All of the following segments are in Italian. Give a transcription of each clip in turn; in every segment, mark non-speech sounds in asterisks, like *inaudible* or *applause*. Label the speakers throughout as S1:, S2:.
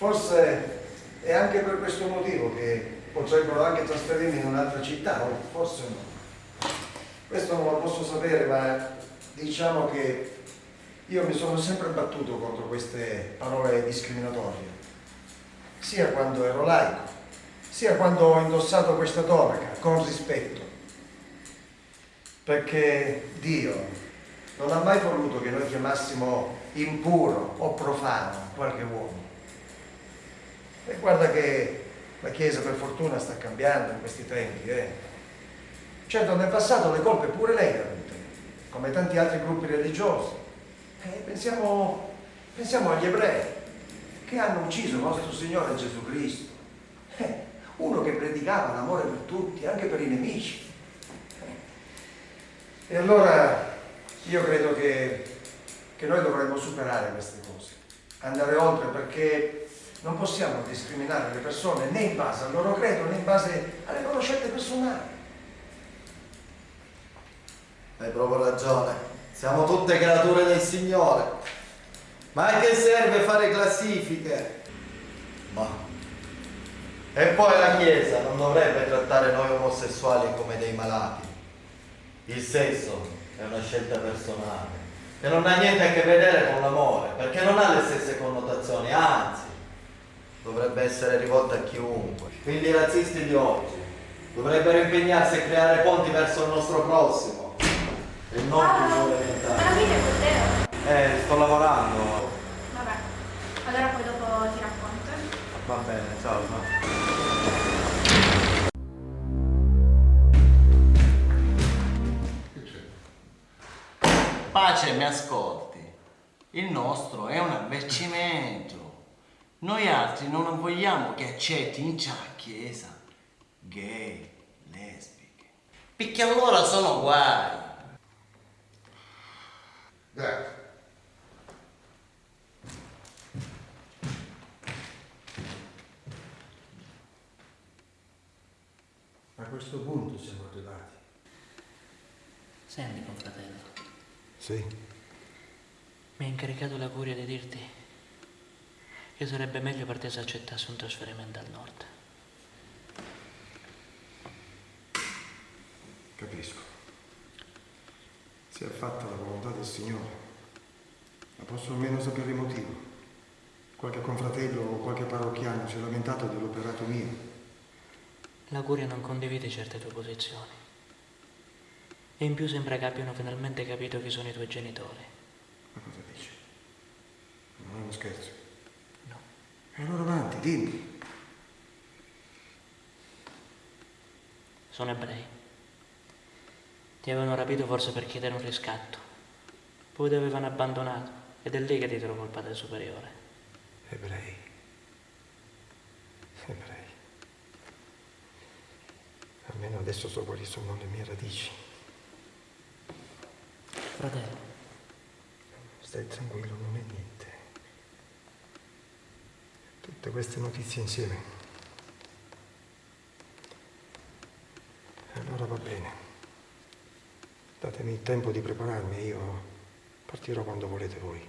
S1: forse è anche per questo motivo che potrebbero anche trasferirmi in un'altra città, o forse no. Questo non lo posso sapere, ma diciamo che io mi sono sempre battuto contro queste parole discriminatorie, sia quando ero laico, sia quando ho indossato questa tonaca, con rispetto. Perché Dio non ha mai voluto che noi chiamassimo impuro o profano qualche uomo. E guarda che la Chiesa per fortuna sta cambiando in questi tempi. Eh. Certo nel passato le colpe pure lei le ha avute, come tanti altri gruppi religiosi. Eh, pensiamo, pensiamo agli ebrei che hanno ucciso il nostro Signore Gesù Cristo. Eh, uno che predicava l'amore per tutti, anche per i nemici. E allora io credo che, che noi dovremmo superare queste cose, andare oltre perché non possiamo discriminare le persone né in base al loro credo né in base alle loro scelte personali.
S2: Hai proprio ragione. Siamo tutte creature del Signore. Ma a che serve fare classifiche? Ma... E poi la Chiesa non dovrebbe trattare noi omosessuali come dei malati. Il sesso è una scelta personale e non ha niente a che vedere con l'amore, perché non ha le stesse connotazioni, anzi, dovrebbe essere rivolta a chiunque. Quindi i razzisti di oggi dovrebbero impegnarsi a creare ponti verso il nostro prossimo e non
S3: Ah,
S2: più
S3: ma
S2: orientali.
S3: la vita è con te?
S2: Eh, sto lavorando.
S3: Vabbè, allora poi dopo ti racconto. eh.
S2: Va bene, ciao. ciao.
S4: Pace, mi ascolti. Il nostro è un avvertimento. Noi altri non vogliamo che accetti in ciò chiesa gay, lesbiche. Perché allora sono guai.
S1: Dai. A questo punto siamo arrivati.
S5: Senti, confratello,
S1: Sì.
S5: mi ha incaricato la curia di dirti che sarebbe meglio per te se accettassi un trasferimento al nord.
S1: Capisco. Si è fatta la volontà del Signore. Ma posso almeno sapere il motivo. Qualche confratello o qualche parrocchiano si è lamentato dell'operato mio.
S5: La curia non condivide certe tue posizioni. E in più sembra che abbiano finalmente capito chi sono i tuoi genitori.
S1: Ma cosa dici? Non è uno scherzo. E allora avanti, dimmi.
S5: Sono ebrei. Ti avevano rapito forse per chiedere un riscatto. Poi ti avevano abbandonato ed è lì che ti trovo il padre superiore.
S1: Ebrei. Ebrei. Almeno adesso so quali sono le mie radici.
S5: Fratello,
S1: Stai tranquillo, non è niente. Tutte queste notizie insieme Ora va bene. Datemi il tempo di prepararmi io partirò quando volete voi.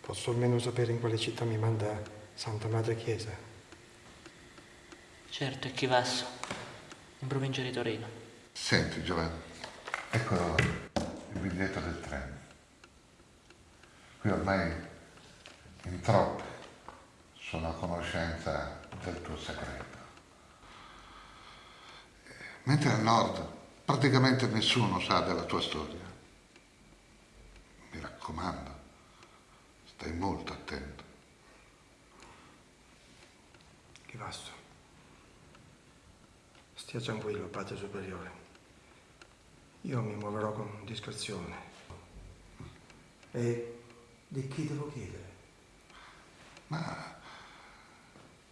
S1: Posso almeno sapere in quale città mi manda Santa Madre Chiesa?
S5: Certo, è Chivasso, in provincia di Torino.
S6: Senti Giovanni, ecco il biglietto del treno. Qui ormai in troppi sono a conoscenza del tuo segreto. Mentre al nord praticamente nessuno sa della tua storia. Mi raccomando, stai molto attento.
S1: Chivasso. Stia tranquillo, Padre Superiore. Io mi muoverò con discrezione. E di chi devo chiedere?
S6: Ma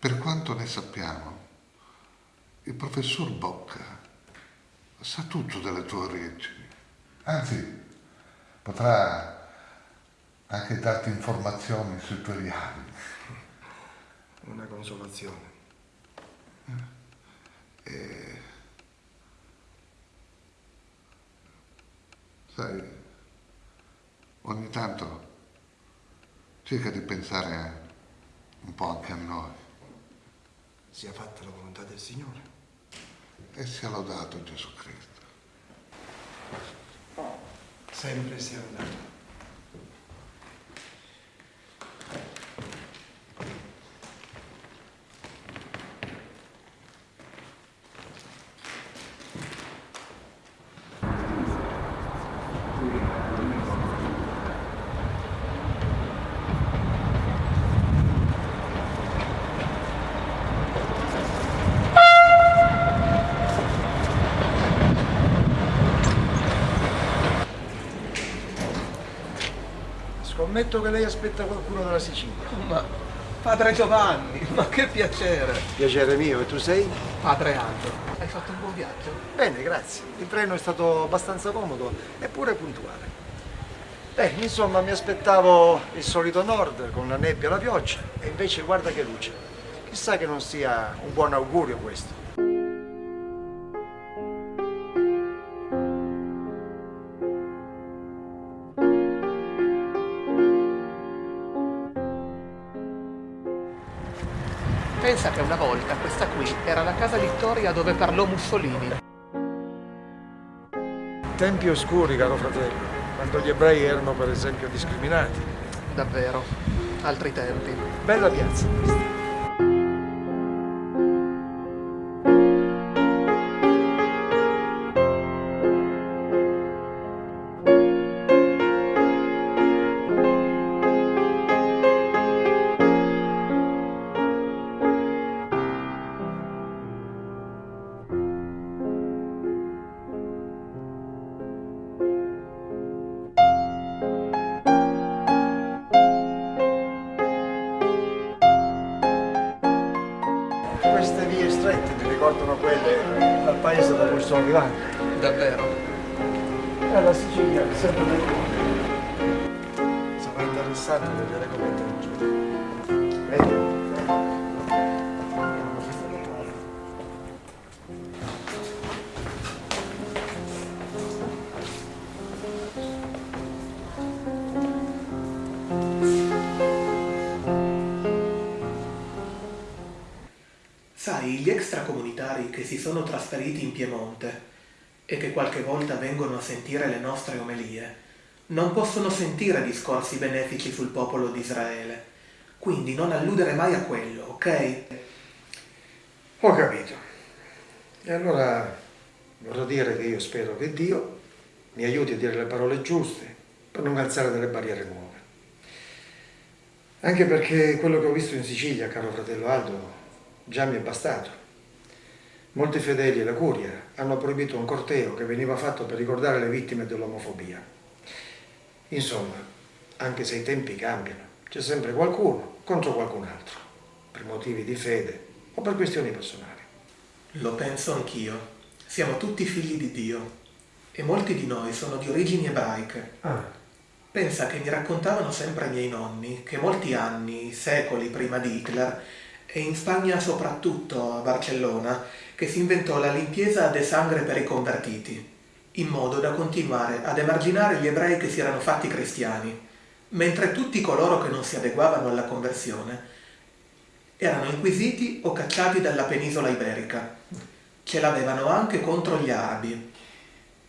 S6: per quanto ne sappiamo, il professor Bocca sa tutto delle tue origini. Anzi, potrà anche darti informazioni sui tuoi riali.
S1: Una consolazione.
S6: Sai, ogni tanto cerca di pensare un po' anche a noi
S1: Sia fatta la volontà del Signore.
S6: e sia lodato Gesù Cristo.
S1: Sempre sia andato. Scommetto che lei aspetta qualcuno dalla Sicilia.
S7: Ma padre Giovanni, ma che piacere!
S1: Piacere mio, e tu sei?
S7: Padre Aldo, hai fatto un buon viaggio?
S1: Bene, grazie. Il treno è stato abbastanza comodo eppure puntuale. Beh, insomma, mi aspettavo il solito nord con la nebbia e la pioggia e invece guarda che luce. Chissà che non sia un buon augurio questo.
S7: Questa qui era la casa Vittoria dove parlò Mussolini.
S1: Tempi oscuri, caro fratello, quando gli ebrei erano per esempio discriminati.
S7: Davvero, altri tempi.
S1: Bella piazza questa.
S8: Non possono sentire discorsi benefici sul popolo di Israele. Quindi non alludere mai a quello, ok?
S1: Ho capito. E allora vorrò dire che io spero che Dio mi aiuti a dire le parole giuste per non alzare delle barriere nuove. Anche perché quello che ho visto in Sicilia, caro fratello Aldo, già mi è bastato. Molti fedeli e la curia hanno proibito un corteo che veniva fatto per ricordare le vittime dell'omofobia. Insomma, anche se i tempi cambiano, c'è sempre qualcuno contro qualcun altro, per motivi di fede o per questioni personali.
S8: Lo penso anch'io. Siamo tutti figli di Dio e molti di noi sono di origini ebraiche.
S1: Ah,
S8: Pensa che mi raccontavano sempre i miei nonni che molti anni, secoli prima di Hitler, e in Spagna soprattutto a Barcellona, che si inventò la limpieza de sangre per i convertiti, in modo da continuare ad emarginare gli ebrei che si erano fatti cristiani, mentre tutti coloro che non si adeguavano alla conversione erano inquisiti o cacciati dalla penisola iberica. Ce l'avevano anche contro gli arabi.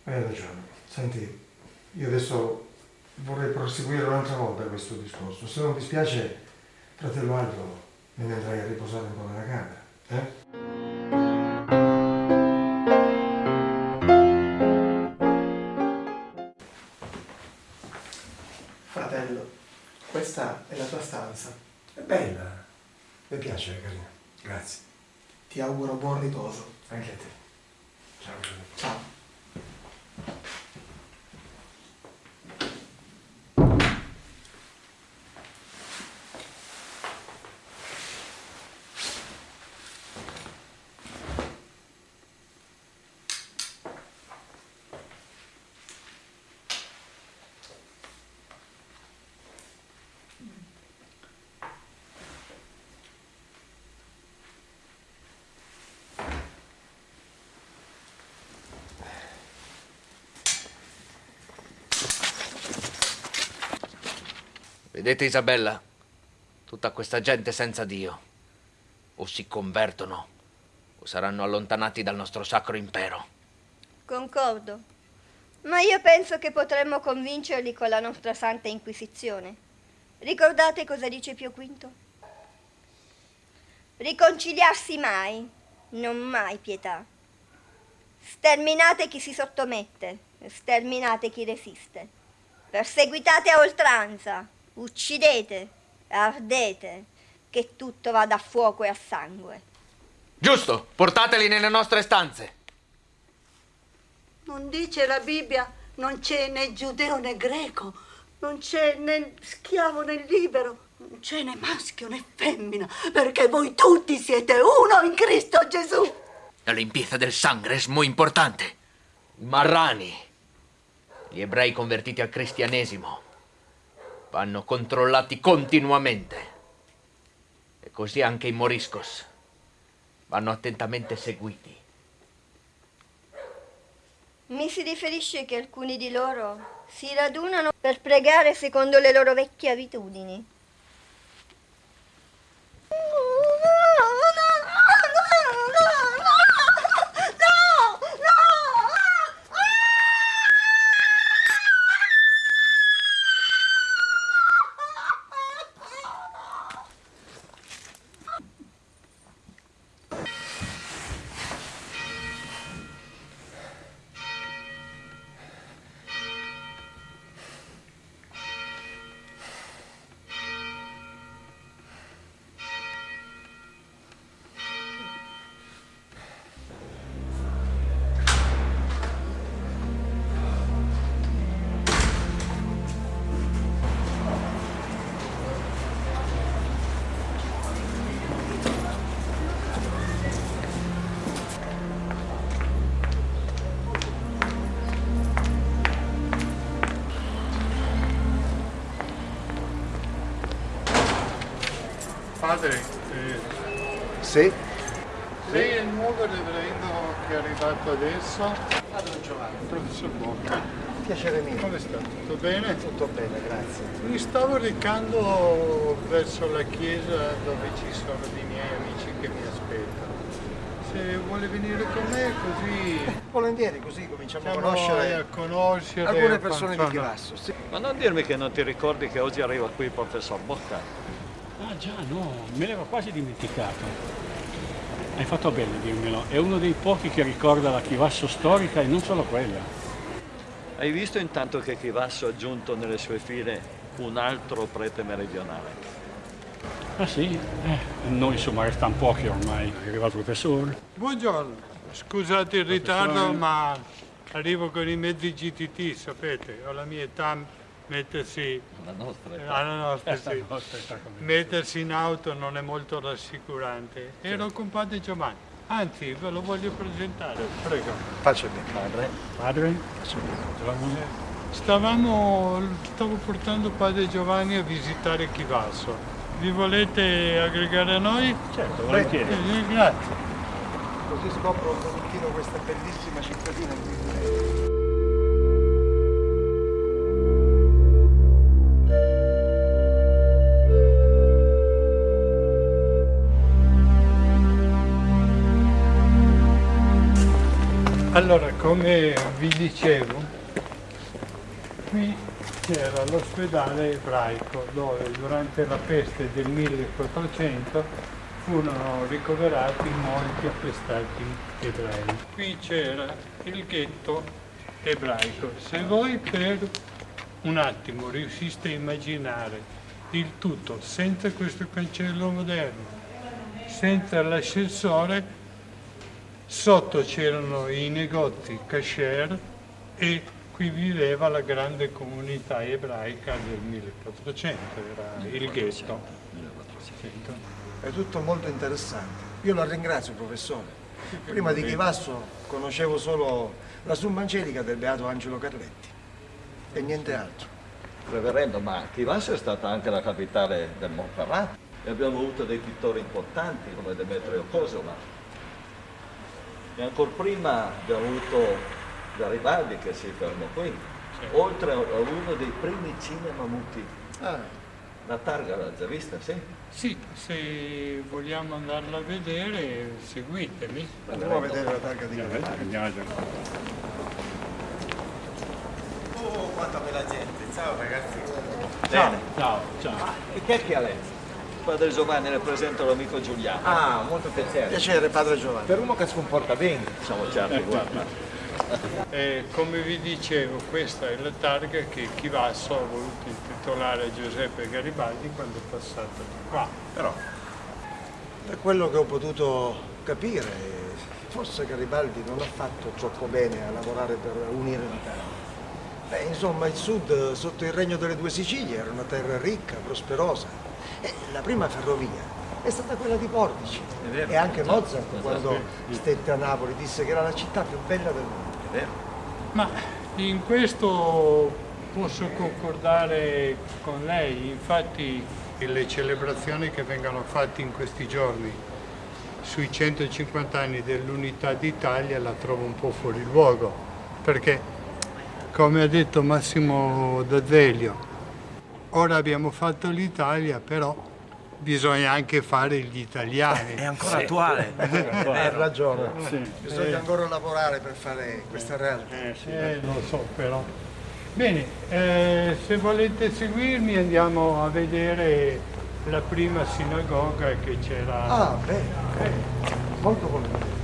S1: Hai ragione. Senti, io adesso vorrei proseguire un'altra volta questo discorso. Se non ti spiace, fratello Aldo, me ne andrai a riposare un po' nella camera. Eh? Piace, carina. Grazie.
S8: Ti auguro buon riposo.
S1: Anche a te. Ciao.
S8: Ciao.
S9: Vedete Isabella? Tutta questa gente senza Dio. O si convertono o saranno allontanati dal nostro sacro impero.
S10: Concordo. Ma io penso che potremmo convincerli con la nostra Santa Inquisizione. Ricordate cosa dice Pio V? Riconciliarsi mai, non mai pietà. Sterminate chi si sottomette, sterminate chi resiste. Perseguitate a oltranza, uccidete, ardete, che tutto vada a fuoco e a sangue.
S9: Giusto, portateli nelle nostre stanze.
S11: Non dice la Bibbia, non c'è né giudeo né greco, non c'è né schiavo né libero, non c'è né maschio né femmina, perché voi tutti siete uno in Cristo Gesù.
S9: La limpieza del sangue es muy importante. I marrani, gli ebrei convertiti al cristianesimo, vanno controllati continuamente. E così anche i moriscos vanno attentamente seguiti.
S10: Mi si riferisce che alcuni di loro si radunano per pregare secondo le loro vecchie abitudini.
S12: Recando verso la chiesa dove ci sono dei miei amici che mi aspettano. Se vuole venire con me così
S1: Volentieri, così cominciamo a conoscere
S12: a conoscere
S1: alcune persone di. Chivasso. Sì.
S13: Ma non dirmi che non ti ricordi che oggi arriva qui il professor Bocca.
S14: Ah già, no, me l'ero quasi dimenticato. Hai fatto bene a dirmelo, è uno dei pochi che ricorda la Chivasso storica e non solo quella.
S13: Hai visto intanto che Chivasso ha aggiunto nelle sue file un altro prete meridionale?
S14: Ah sì? Eh, noi insomma restano pochi ormai. È arrivato il professore.
S12: Buongiorno, scusate il ritardo ma arrivo con i mezzi GTT, sapete, ho la mia età mettersi
S13: La nostra
S12: Eh, alla nostra,
S14: Eh,
S12: sì.
S14: la nostra *laughs* età
S12: mettersi in auto non è molto rassicurante. Ero con padre Giovanni, anzi ve lo voglio presentare, prego.
S1: Faccia bene.
S13: Padre,
S14: Padre?
S1: Faccia bene.
S14: Eravamo-
S12: Stavamo, stavo portando padre Giovanni a visitare Chivasso. Vi volete aggregare a noi?
S14: Certo,
S12: Eh,
S14: volentieri.
S12: eh, grazie.
S1: così scopro un pochettino questa bellissima cittadina in cui vivo.
S12: Allora, come vi dicevo, qui c'era l'ospedale ebraico dove durante la peste del 1400 furono ricoverati molti appestati ebrei. Qui c'era il ghetto ebraico. Se voi per un attimo riusciste a immaginare il tutto senza questo cancello moderno, senza l'ascensore, sotto c'erano i negozi kasher e qui viveva la grande comunità ebraica del 1400, era il ghetto.
S1: È tutto molto interessante. Io la ringrazio, professore. Prima di Chivasso conoscevo solo la summa angelica del beato Angelo Carletti e niente altro.
S13: Reverendo, ma Chivasso è stata anche la capitale del Montferrat e abbiamo avuto dei pittori importanti come Demetrio Cosola. E ancora prima abbiamo avuto Garibaldi che si fermò qui, oltre a uno dei primi cinema muti. La targa l'ha già vista, sì?
S12: Sì, se vogliamo andarla a vedere, seguitemi.
S1: Andiamo a vedere la targa di
S12: Andiamo, andiamo,
S4: Oh, quanta bella gente. Ciao ragazzi.
S13: Bene.
S12: Ciao, ciao.
S13: E che è chi è lei? Padre Giovanni le presento l'amico Giuliano.
S4: Ah, molto piacere.
S1: Piacere, padre Giovanni.
S4: Per uno che si comporta bene.
S13: Siamo certi, guarda.
S12: Eh, come vi dicevo, questa è la targa che Chivasso ha voluto intitolare a Giuseppe Garibaldi quando è passato di qua. Però
S1: Da quello che ho potuto capire, forse Garibaldi non ha fatto troppo bene a lavorare per unire l'Italia. Beh, insomma, il sud, sotto il regno delle due Sicilie, era una terra ricca, prosperosa. E la prima ferrovia è stata quella di Portici. E anche Mozart, quando stette a Napoli, disse che era la città più bella del mondo.
S12: Ma in questo posso concordare con lei, infatti le celebrazioni che vengono fatte in questi giorni sui 150 anni dell'unità d'Italia la trovo un po' fuori luogo, perché come ha detto Massimo D'Azeglio, ora abbiamo fatto l'Italia, però bisogna anche fare gli italiani.
S1: È ancora Sì. attuale. Ha ragione.
S12: Sì.
S1: Bisogna
S12: Eh,
S1: ancora lavorare per fare questa realtà.
S12: Eh, lo so però. Bene, eh, se volete seguirmi andiamo a vedere la prima sinagoga che c'era.
S1: Ah, bene, molto volentieri.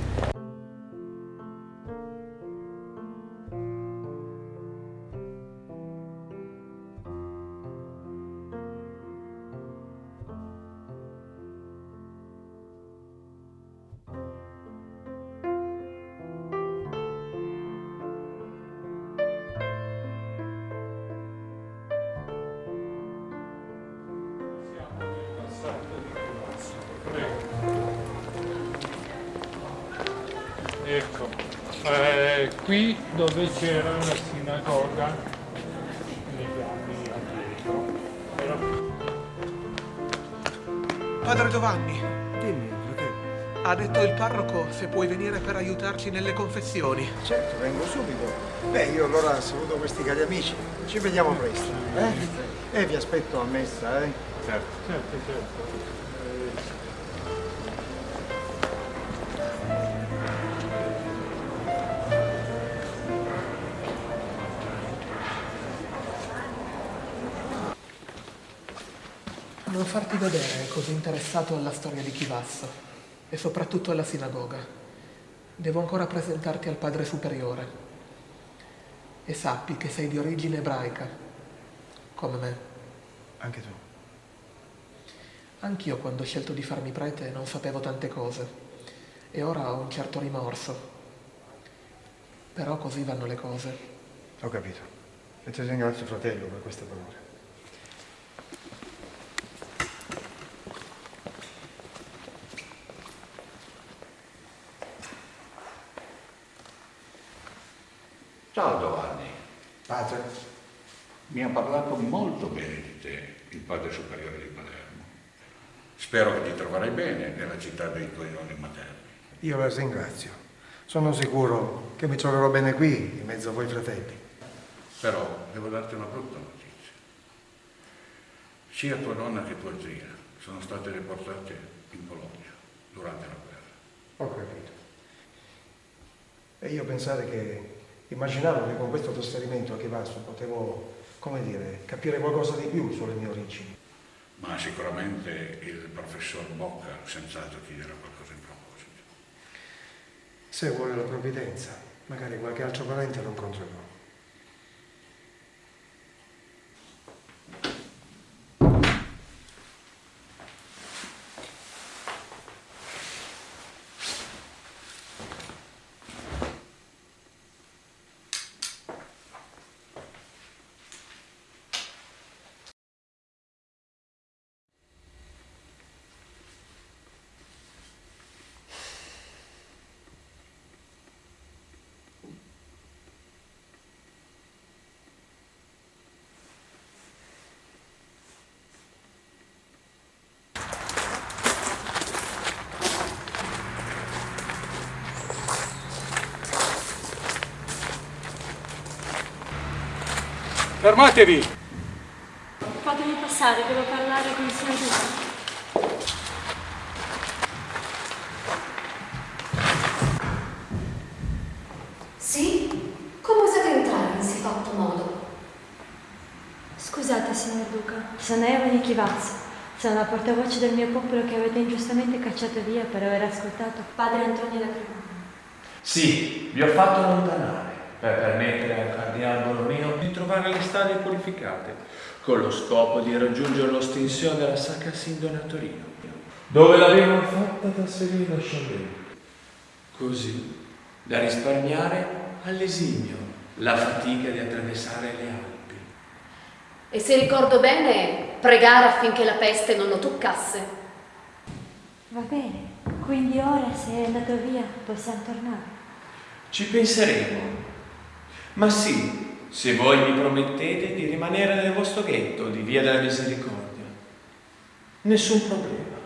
S8: Aiutarci nelle confessioni.
S1: Certo, vengo subito. Beh, io allora saluto questi cari amici. Ci vediamo presto. Eh? E vi aspetto a messa, eh?
S12: Certo, certo, certo.
S8: Non farti vedere così interessato alla storia di Chivasso e soprattutto alla sinagoga. Devo ancora presentarti al padre superiore. E sappi che sei di origine ebraica, come me.
S1: Anche tu.
S8: Anch'io quando ho scelto di farmi prete non sapevo tante cose e ora ho un certo rimorso. Però così vanno le cose.
S1: Ho capito. E ti ringrazio, fratello, per queste parole.
S6: Ciao Giovanni.
S1: Padre.
S6: Mi ha parlato molto bene di te, il padre superiore di Palermo. Spero che ti troverai bene nella città dei tuoi nonni materni.
S1: Io la ringrazio. Sono sicuro che mi troverò bene qui, in mezzo a voi fratelli.
S15: Però devo darti una brutta notizia. Sia tua nonna che tua zia sono state riportate in Polonia durante la guerra.
S1: Ho capito. E io pensare che immaginavo che con questo trasferimento a Chivasso potevo, come dire, capire qualcosa di più sulle mie origini.
S15: Ma sicuramente il professor Bocca senz'altro ti dirà qualcosa in proposito.
S1: Se vuole la provvidenza, magari qualche altro parente lo incontrerò.
S12: Fermatevi!
S16: Fatemi passare, devo parlare con il signor Duca.
S17: Sì? Come osate entrare in siffatto modo?
S16: Scusate, signor Duca, sono Eva di Chivazzo. Sono la portavoce del mio popolo che avete ingiustamente cacciato via per aver ascoltato padre Antonio da Cremona.
S18: Sì, vi ho fatto allontanare per permettere al cardinale Borromeo di trovare le strade purificate, con lo scopo di raggiungere l'ostinzione della Sacra Sindone a Torino, dove l'avevano fatta trasferire da Chambéry. Così da risparmiare all'esimio la fatica di attraversare le Alpi.
S17: E se ricordo bene, pregare affinché la peste non lo toccasse.
S16: Va bene, quindi ora se è andato via possiamo tornare.
S18: Ci penseremo. Ma sì, se voi mi promettete di rimanere nel vostro ghetto di Via della Misericordia. Nessun problema.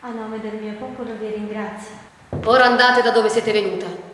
S16: A nome del mio popolo vi ringrazio.
S17: Ora andate da dove siete venuta.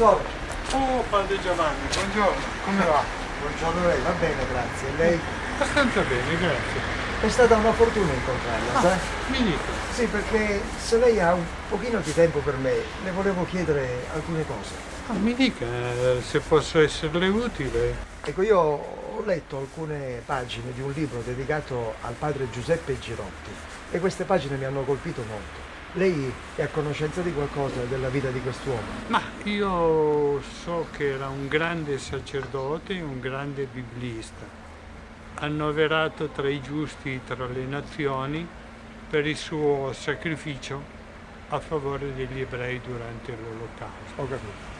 S1: Professore,
S12: Oh, padre Giovanni, buongiorno, come va?
S1: buongiorno lei, va bene, grazie. Lei?
S12: Abbastanza bene, grazie.
S1: È stata una fortuna incontrarla,
S12: Ah,
S1: sa?
S12: mi dica.
S1: Sì, perché se lei ha un pochino di tempo per me, le volevo chiedere alcune cose.
S12: Ah, mi dica eh, se posso esserle utile.
S1: Ecco, io ho letto alcune pagine di un libro dedicato al padre Giuseppe Girotti e queste pagine mi hanno colpito molto. Lei è a conoscenza di qualcosa della vita di quest'uomo?
S12: Ma io so che era un grande sacerdote e un grande biblista, annoverato tra i giusti tra le nazioni per il suo sacrificio a favore degli ebrei durante l'Olocausto.
S1: Ho capito.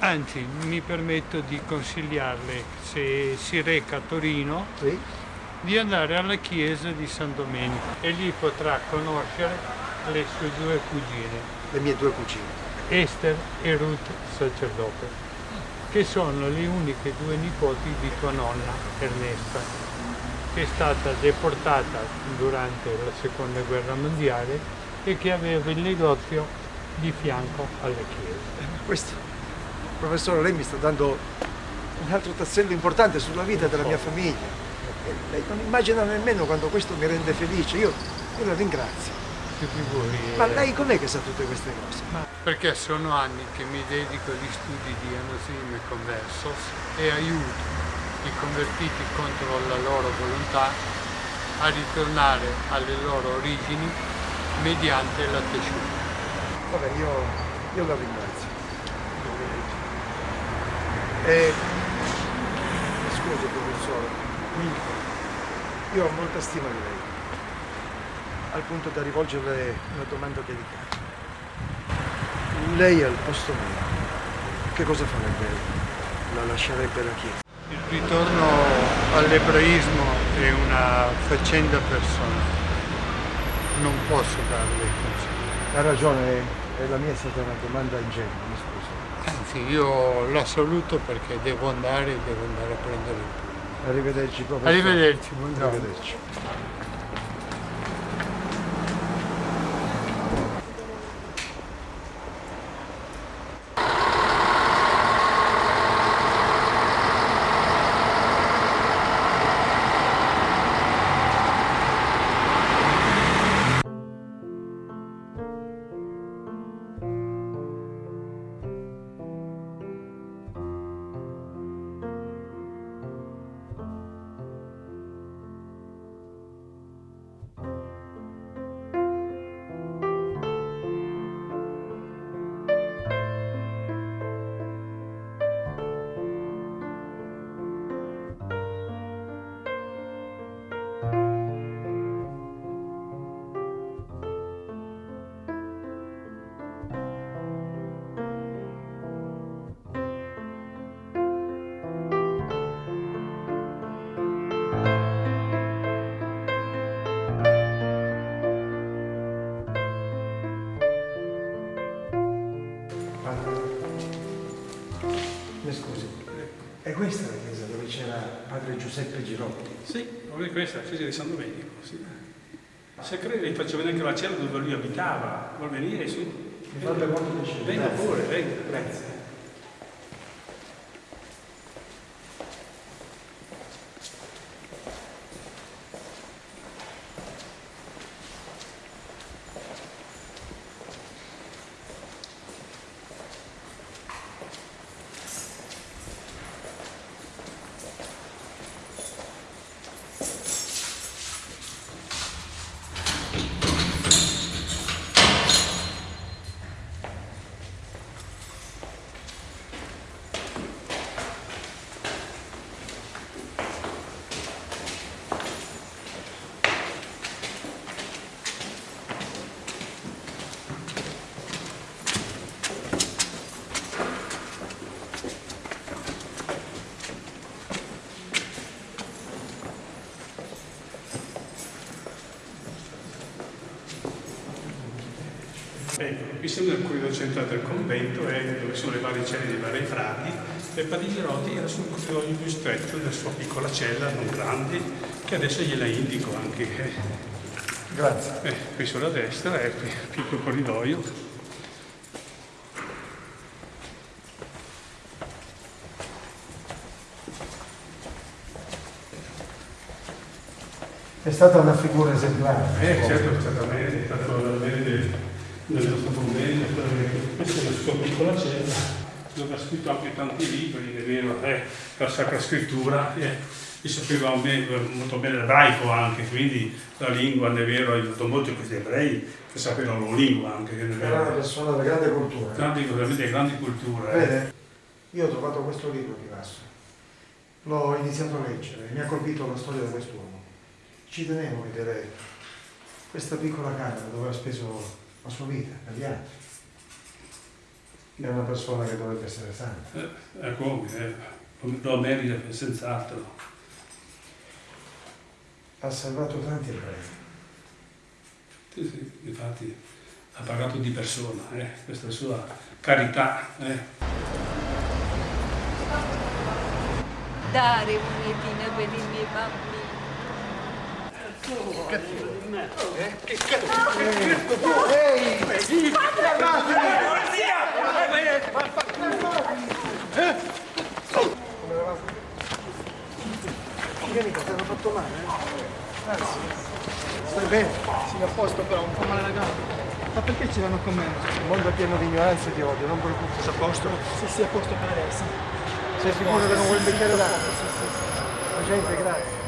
S12: Anzi, mi permetto di consigliarle, se si reca a Torino, di andare alla chiesa di San Domenico e lì potrà conoscere le sue due cugine.
S1: Le mie due cugine.
S12: Esther e Ruth sacerdote, che sono le uniche due nipoti di tua nonna Ernesta, che è stata deportata durante la seconda guerra mondiale e che aveva il negozio di fianco alle chiese.
S1: Questo, professore, lei mi sta dando un altro tassello importante sulla vita della mia famiglia. Lei non immagina nemmeno quanto questo mi rende felice. Io, io la ringrazio.
S12: Si figuri.
S1: Ma
S12: eh,
S1: lei com'è che sa tutte queste cose?
S12: Ma perché sono anni che mi dedico agli studi di Anosim e Conversos e aiuto i convertiti contro la loro volontà a ritornare alle loro origini mediante la tesciuta.
S1: Vabbè, io, io la ringrazio. E, scusi professore, io ho molta stima di lei, al punto da rivolgerle una domanda delicata. Lei al posto mio, che cosa farebbe? La lascerebbe la Chiesa?
S12: Il ritorno all'ebraismo è una faccenda personale, non posso darle consigli.
S1: Ha ragione, la mia è stata una domanda ingenua, mi scusi.
S12: Anzi, io la saluto perché devo andare e devo andare a prendere il pullman.
S1: Arrivederci professore.
S12: Arrivederci, buongiorno.
S1: Arrivederci. Giuseppe Girotti?
S14: Sì, proprio questa la chiesa di San Domenico. Sì. Se crede, vi faccio vedere anche la cella dove lui abitava. Vuol venire, sì?
S1: Mi farebbe molto piacere.
S14: Venga pure, venga. Grazie. Ecco, qui centrale del convento, eh, dove sono le varie celle dei vari frati, e Padre Girotti era sul corridoio più stretto della sua piccola cella, non grande, che adesso gliela indico anche. eh.
S1: Grazie.
S14: Eh, qui sulla destra è qui, piccolo corridoio.
S1: È stata una figura esemplare.
S14: Eh, certo, è stato la bene del nostro convento, questa è la sua piccola cella, dove ha scritto anche tanti libri, è vero, eh, la Sacra Scrittura, eh, e sapeva molto bene l'ebraico anche, quindi la lingua, è vero, ha aiutato molto questi ebrei che sapevano la lingua anche,
S1: Era una persona di grande cultura.
S14: Grandi, veramente grandi culture. eh.
S1: Vede, io ho trovato questo libro di Vasso. L'ho iniziato a leggere mi ha colpito la storia di quest'uomo. Ci tenevo a vedere questa piccola camera dove ha speso la sua vita, negli anni. È una persona che dovrebbe essere santa.
S14: Eh, è come, eh, lo merita senz'altro.
S1: Ha salvato tanti ebrei.
S14: Sì, sì, infatti ha pagato di persona, eh, questa sua carità. eh.
S11: Dare un'etina per bambini.
S1: Eh? Che cazzo? Ehi! Eravamo? Vieni, ti hanno fatto male, eh? Grazie. Stai bene?
S8: Sì, a posto però, un po' male la gamba. Ma perché ce l'hanno con me?
S1: Il mondo è pieno di ignoranza e di odio, non preoccuparti.
S8: Sei a posto? Sì, sì, a posto per adesso.
S1: Sei sicuro che non vuoi il bicchiere d'acqua?
S8: Sì, sì, sì.
S1: Agente, grazie.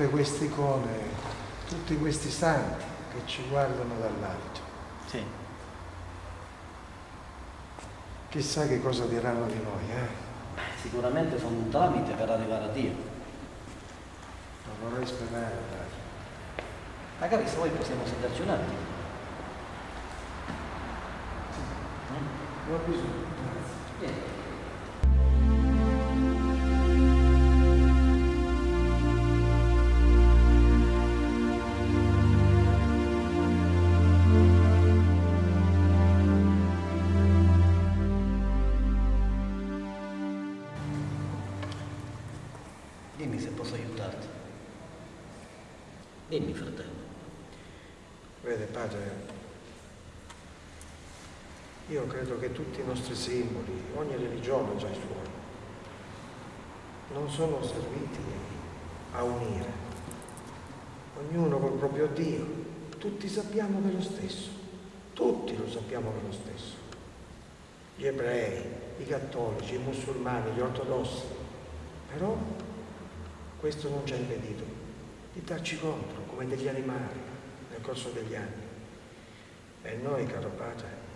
S1: Tutte queste icone, tutti questi santi che ci guardano dall'alto.
S19: Sì.
S1: Chissà che cosa diranno di noi, eh?
S19: Sicuramente sono un tramite per arrivare a Dio.
S1: Non vorrei sperare, padre.
S19: Magari se vuoi possiamo sederci un attimo.
S1: Non ho bisogno.
S19: Vieni.
S1: Credo che tutti i nostri simboli, ogni religione ha già i suoi, non sono serviti a unire. Ognuno col proprio Dio, tutti sappiamo che è lo stesso, tutti lo sappiamo che è lo stesso. Gli ebrei, i cattolici, i musulmani, gli ortodossi. Però questo non ci ha impedito di darci contro come degli animali nel corso degli anni. E noi, caro padre,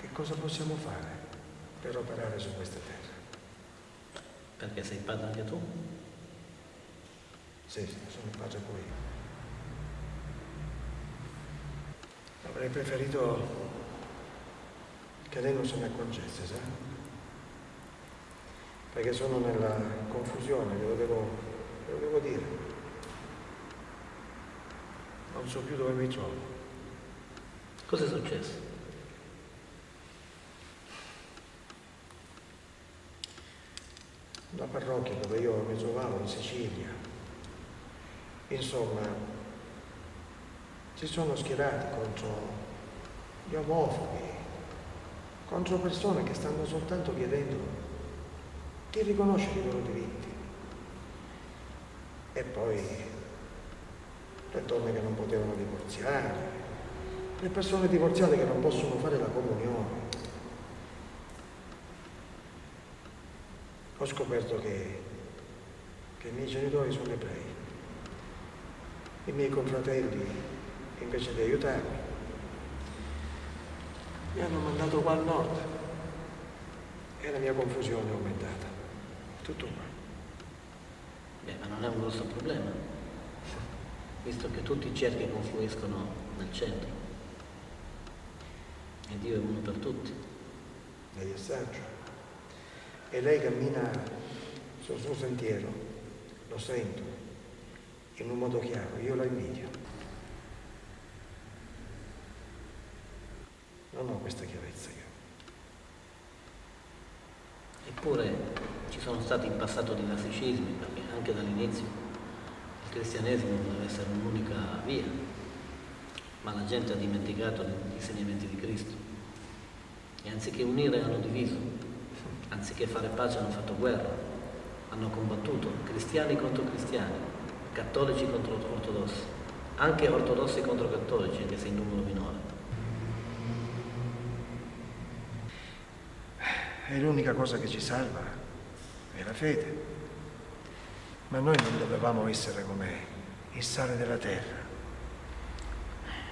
S1: che cosa possiamo fare per operare su questa terra?
S19: Perché sei padre anche tu?
S1: Sì, sono padre pure io. Avrei preferito che lei non se ne accorgesse, sa? Perché sono nella confusione, glielo devo, glielo devo dire. Non so più dove mi trovo.
S19: Cosa è successo?
S1: La parrocchia dove io mi trovavo in Sicilia. Insomma, si sono schierati contro gli omofobi, contro persone che stanno soltanto chiedendo di riconoscere i loro diritti. E poi le donne che non potevano divorziare, le persone divorziate che non possono fare la comunione. Ho scoperto che, che i miei genitori sono ebrei. I miei confratelli, invece di aiutarmi, mi hanno mandato qua al nord e la mia confusione è aumentata. Tutto qua.
S19: Beh, ma non è un grosso problema, visto che tutti i cerchi confluiscono nel centro. E Dio è uno per tutti.
S1: Lei è saggio. E lei cammina sul suo sentiero, lo sento, in un modo chiaro. Io la invidio. Non ho questa chiarezza io.
S19: Eppure ci sono stati in passato diversi scismi, perché anche dall'inizio il cristianesimo doveva essere un'unica via, ma la gente ha dimenticato gli insegnamenti di Cristo. E anziché unire hanno diviso, anziché fare pace hanno fatto guerra, hanno combattuto cristiani contro cristiani, cattolici contro ortodossi, anche ortodossi contro cattolici, anche se in numero minore.
S1: E l'unica cosa che ci salva è la fede. Ma noi non dovevamo essere come il sale della terra.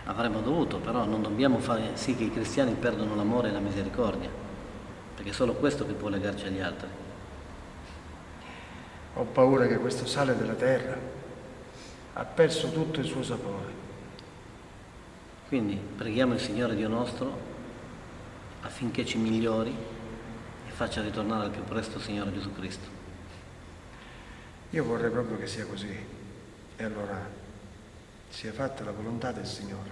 S19: Avremmo dovuto, però non dobbiamo fare sì che i cristiani perdano l'amore e la misericordia, perché è solo questo che può legarci agli altri.
S1: Ho paura che questo sale della terra ha perso tutto il suo sapore.
S19: Quindi preghiamo il Signore Dio nostro affinché ci migliori e faccia ritornare al più presto Signore Gesù Cristo.
S1: Io vorrei proprio che sia così. E allora sia fatta la volontà del Signore.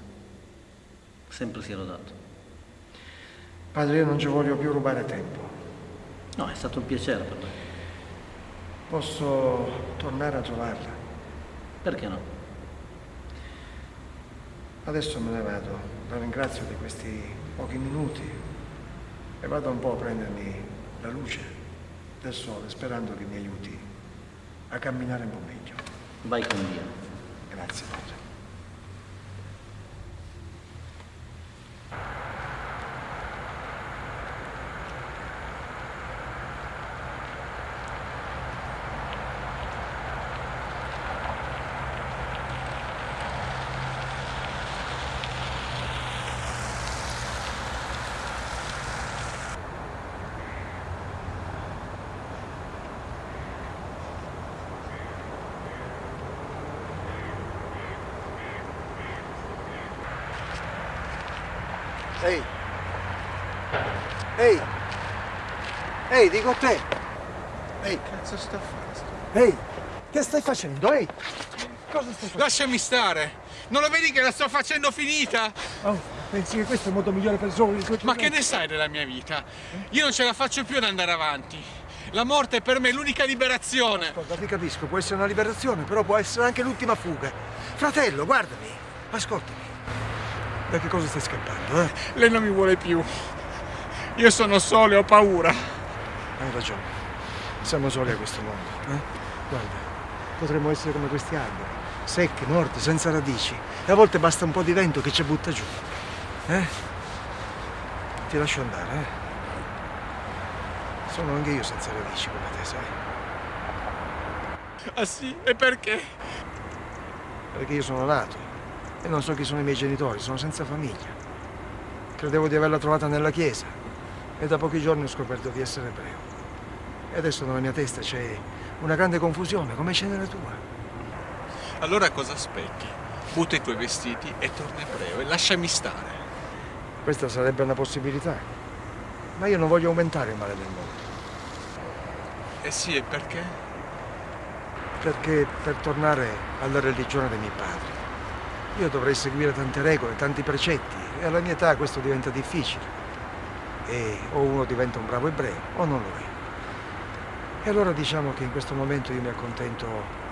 S19: Sempre sia lodato.
S1: Padre, io non ci voglio più rubare tempo.
S19: No, è stato un piacere per me.
S1: Posso tornare a trovarla?
S19: Perché no?
S1: Adesso me ne vado. La ringrazio di questi pochi minuti e vado un po' a prendermi la luce del sole sperando che mi aiuti a camminare un po' meglio.
S19: Vai con Dio.
S1: Grazie, Padre. Ehi! Ehi! Ehi, dico a te! Ehi!
S20: Cazzo sta fare?
S1: Ehi! Che stai facendo? Ehi! Cosa stai facendo?
S20: Lasciami stare! Non lo vedi che la sto facendo finita?
S1: Oh, pensi che questo è il modo migliore per risolvere tuoi
S20: Ma
S1: problemi?
S20: che ne sai della mia vita? Io non ce la faccio più ad andare avanti. La morte è per me l'unica liberazione.
S1: Ascolta, ti capisco, può essere una liberazione, però può essere anche l'ultima fuga. Fratello, guardami, ascoltami. Da che cosa stai scappando, eh?
S20: Lei non mi vuole più. Io sono solo e ho paura.
S1: Hai ragione. Siamo soli a questo mondo, eh? Guarda, potremmo essere come questi alberi, secchi, morti, senza radici. E a volte basta un po' di vento che ci butta giù. Eh? Ti lascio andare, eh? Sono anche io senza radici come te, sai?
S20: Ah sì? E perché?
S1: Perché io sono nato e non so chi sono i miei genitori, sono senza famiglia. Credevo di averla trovata nella chiesa e da pochi giorni ho scoperto di essere ebreo. E adesso nella mia testa c'è una grande confusione, come c'è nella tua.
S20: Allora cosa aspetti? Butta i tuoi vestiti e torna ebreo e lasciami stare.
S1: Questa sarebbe una possibilità, ma io non voglio aumentare il male del mondo,
S20: Eh sì, e perché?
S1: perché per tornare alla religione dei miei padri, io dovrei seguire tante regole, tanti precetti e alla mia età questo diventa difficile. E o uno diventa un bravo ebreo o non lo è. E allora diciamo che in questo momento io mi accontento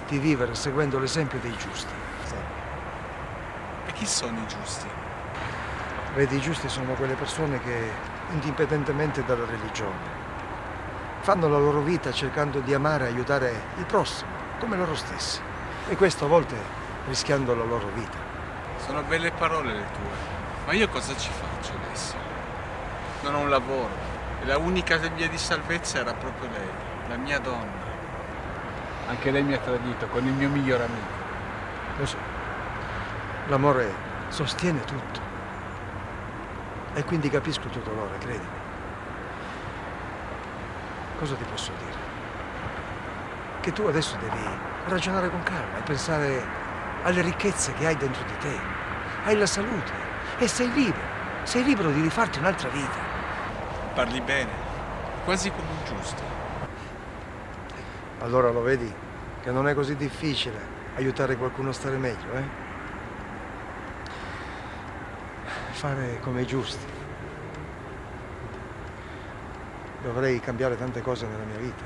S1: di vivere seguendo l'esempio dei giusti.
S20: E chi sono i giusti?
S1: Vedi, i giusti sono quelle persone che, indipendentemente dalla religione, fanno la loro vita cercando di amare e aiutare il prossimo, come loro stessi. E questo a volte rischiando la loro vita.
S20: Sono belle parole le tue. Ma io cosa ci faccio adesso? Non ho un lavoro. E la unica via di salvezza era proprio lei, la mia donna. Anche lei mi ha tradito con il mio miglior amico.
S1: Lo so. L'amore sostiene tutto. E quindi capisco il tuo dolore, credimi. Cosa ti posso dire? Che tu adesso devi ragionare con calma e pensare alle ricchezze che hai dentro di te. Hai la salute e sei libero. Sei libero di rifarti un'altra vita.
S20: Parli bene, quasi come un giusto.
S1: Allora lo vedi che non è così difficile aiutare qualcuno a stare meglio, eh? Fare come i giusti. Dovrei cambiare tante cose nella mia vita.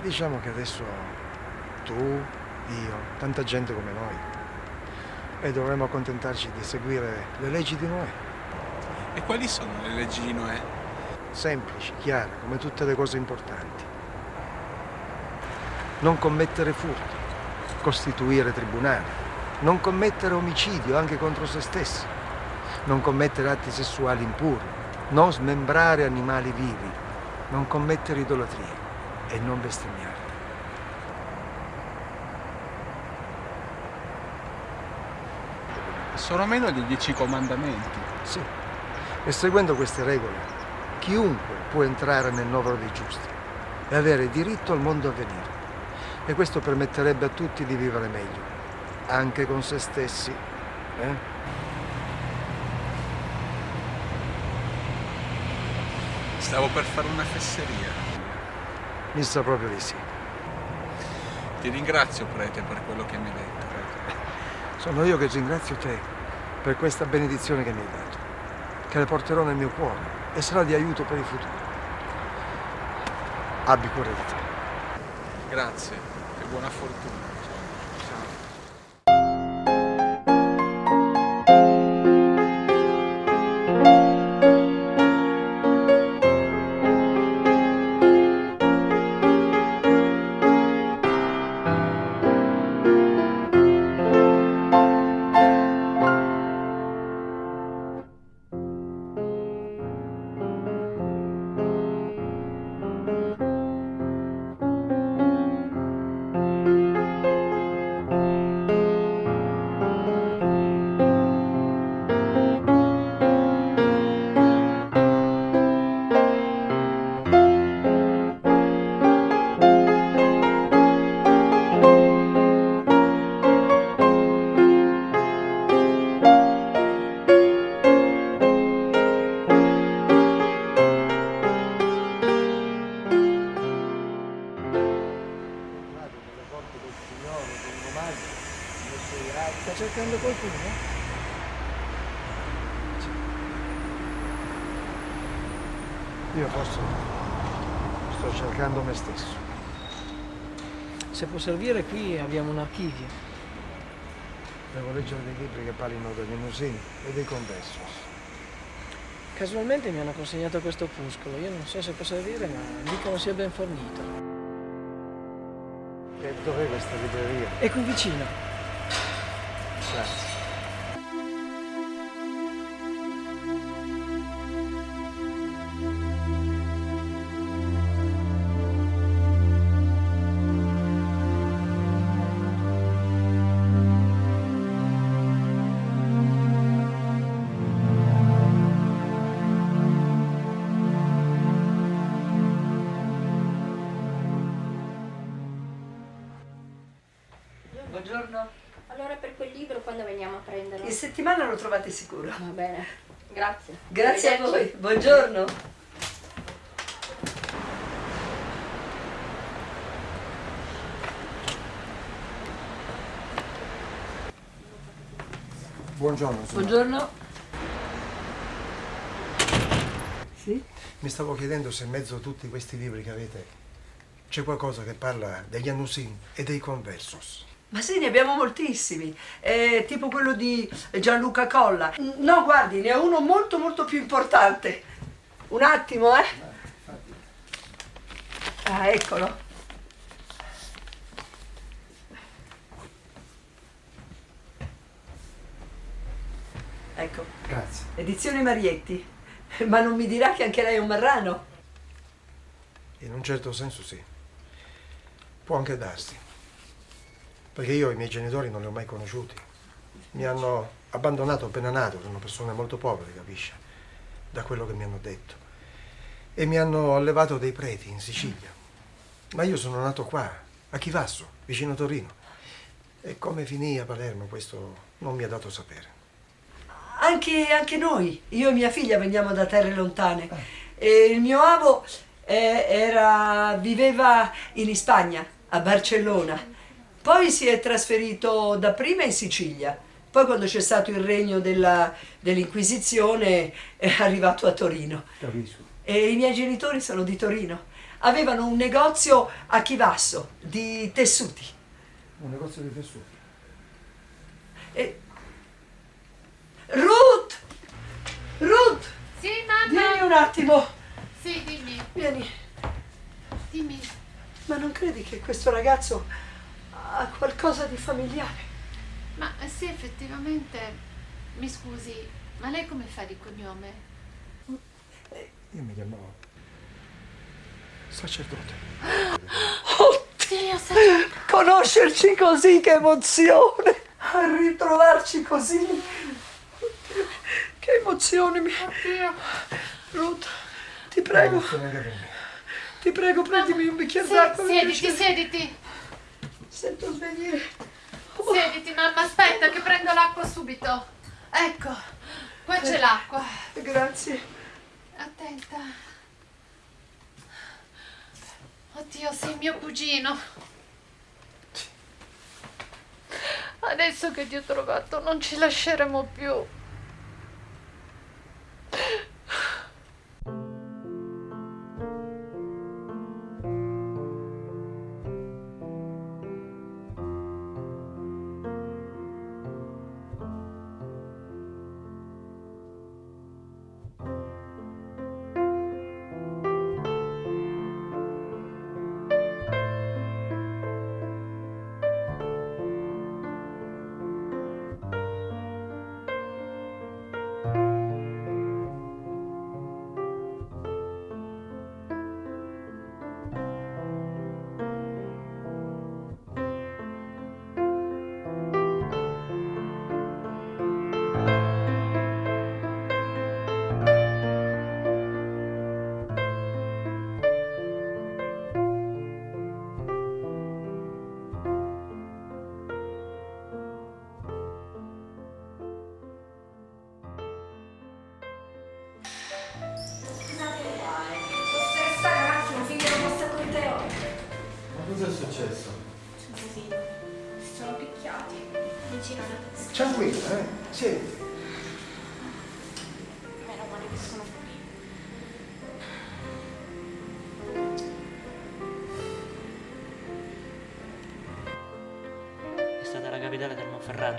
S1: Diciamo che adesso tu, io, tanta gente come noi, e dovremmo accontentarci di seguire le leggi di Noè.
S20: E quali sono le leggi di Noè?
S1: Semplici, chiare, come tutte le cose importanti. Non commettere furti, costituire tribunali, non commettere omicidio anche contro se stessi, non commettere atti sessuali impuri, non smembrare animali vivi, non commettere idolatria e non bestemmiare.
S20: Sono meno dei dieci comandamenti.
S1: Sì. E seguendo queste regole, chiunque può entrare nel novero dei giusti e avere diritto al mondo a venire. E questo permetterebbe a tutti di vivere meglio, anche con se stessi. Eh?
S20: Stavo per fare una fesseria.
S1: Mi sa proprio di sì.
S20: Ti ringrazio, prete, per quello che mi hai detto.
S1: Sono io che ringrazio te per questa benedizione che mi hai dato, che la porterò nel mio cuore e sarà di aiuto per il futuro. Abbi cura di te.
S20: Grazie e buona fortuna.
S21: Servire qui abbiamo un archivio.
S1: Devo leggere dei libri che parlino degli musini e dei conversos.
S21: Casualmente mi hanno consegnato questo opuscolo. Io non so se può servire, ma dicono sia ben fornito.
S1: E dov'è questa libreria?
S21: È qui vicino.
S11: Buongiorno.
S3: Allora per quel libro quando veniamo a prenderlo?
S11: In settimana lo trovate sicuro.
S3: Va bene, grazie.
S11: Grazie a voi. Buongiorno.
S1: Buongiorno. signora.
S11: Buongiorno. Sì?
S1: Mi stavo chiedendo se in mezzo a tutti questi libri che avete c'è qualcosa che parla degli Annusin e dei Conversos.
S11: Ma sì, ne abbiamo moltissimi. Eh, tipo quello di Gianluca Colla. No, guardi, ne ho uno molto molto più importante. Un attimo, eh. Ah, eccolo. Ecco,
S1: Grazie.
S11: edizione Marietti. Ma non mi dirà che anche lei è un marrano?
S1: In un certo senso sì. Può anche darsi. Perché io i miei genitori non li ho mai conosciuti. Mi hanno abbandonato appena nato, sono persone molto povere, capisce? Da quello che mi hanno detto. E mi hanno allevato dei preti in Sicilia. Ma io sono nato qua, a Chivasso, vicino Torino. E come finì a Palermo, questo non mi ha dato sapere.
S11: Anche, anche noi, io e mia figlia veniamo da terre lontane. E il mio avo eh, era- viveva in Spagna, a Barcellona. Poi si è trasferito dapprima in Sicilia. Poi quando c'è stato il regno della- dell'Inquisizione è arrivato a Torino.
S1: Capisco.
S11: E i miei genitori sono di Torino. Avevano un negozio a Chivasso di tessuti.
S1: Un negozio di tessuti.
S11: E... Ruth! Ruth!
S22: Sì, mamma.
S11: Vieni un attimo.
S22: Sì, dimmi.
S11: Vieni.
S22: Dimmi.
S11: Ma non credi che questo ragazzo ha qualcosa di familiare?
S22: Ma eh, sì, effettivamente, mi scusi, ma lei come fa di cognome?
S1: Io mi chiamo sacerdote.
S22: Oddio,
S11: Conoscerci così, che emozione! A ritrovarci così. emozione. Mi... Ruth, ti prego. Ti prego, prendimi un bicchiere d'acqua.
S22: siediti, siediti.
S11: Sento svenire.
S22: Siediti, mamma, aspetta che prendo l'acqua subito. Ecco, qua c'è l'acqua.
S11: Grazie.
S22: Attenta. Oddio, sei mio cugino. Adesso che ti ho trovato non ci lasceremo più.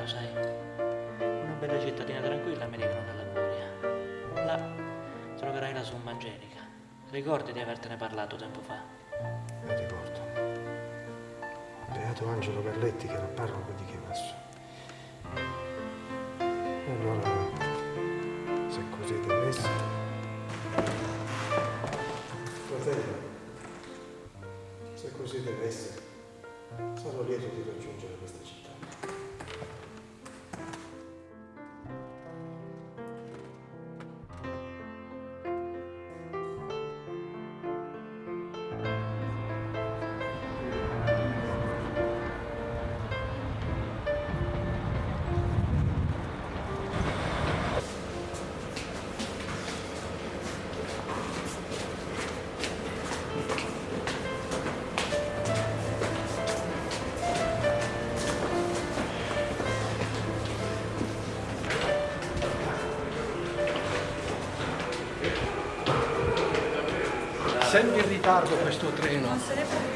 S5: Sai? Una bella cittadina tranquilla mi dicono dalla Curia. Là troverai la somma angelica. Ricordi di avertene parlato tempo fa?
S1: Mi ricordo. Beato Angelo Carletti che era parroco di Chivasso. E allora, se così deve essere... Fratello, se così deve essere, sarò lieto di raggiungere questa città.
S11: Ritardo questo treno.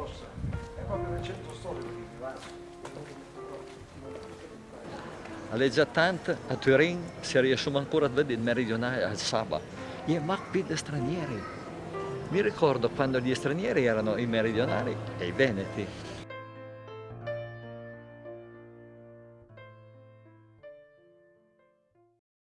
S1: Nostra è proprio nel centro storico di Chivasso.
S13: Alle già tante a Turin si riesce ancora a vedere il meridionale al sabato. E macpi di stranieri. Mi ricordo quando gli stranieri erano i meridionali e i veneti.